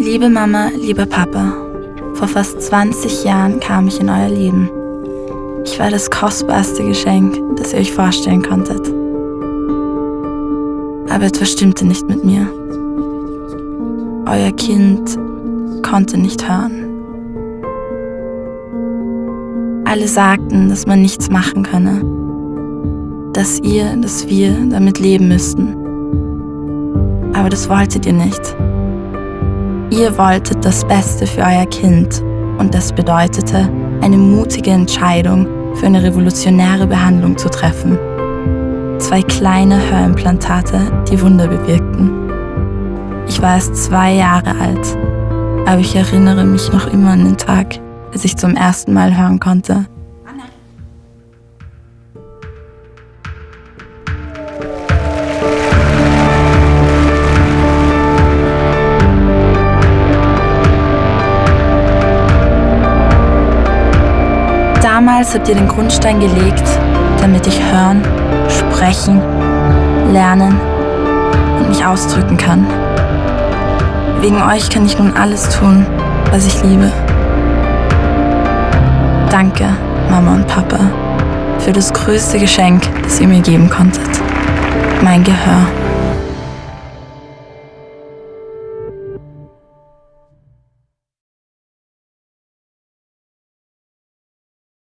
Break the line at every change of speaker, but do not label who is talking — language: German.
Liebe Mama, lieber Papa, vor fast 20 Jahren kam ich in euer Leben. Ich war das kostbarste Geschenk, das ihr euch vorstellen konntet. Aber etwas stimmte nicht mit mir. Euer Kind konnte nicht hören. Alle sagten, dass man nichts machen könne, dass ihr, dass wir damit leben müssten. Aber das wolltet ihr nicht. Ihr wolltet das Beste für euer Kind und das bedeutete, eine mutige Entscheidung für eine revolutionäre Behandlung zu treffen. Zwei kleine Hörimplantate, die Wunder bewirkten. Ich war erst zwei Jahre alt, aber ich erinnere mich noch immer an den Tag, als ich zum ersten Mal hören konnte. Damals habt ihr den Grundstein gelegt, damit ich hören, sprechen, lernen und mich ausdrücken kann. Wegen euch kann ich nun alles tun, was ich liebe. Danke, Mama und Papa, für das größte Geschenk, das ihr mir geben konntet. Mein Gehör.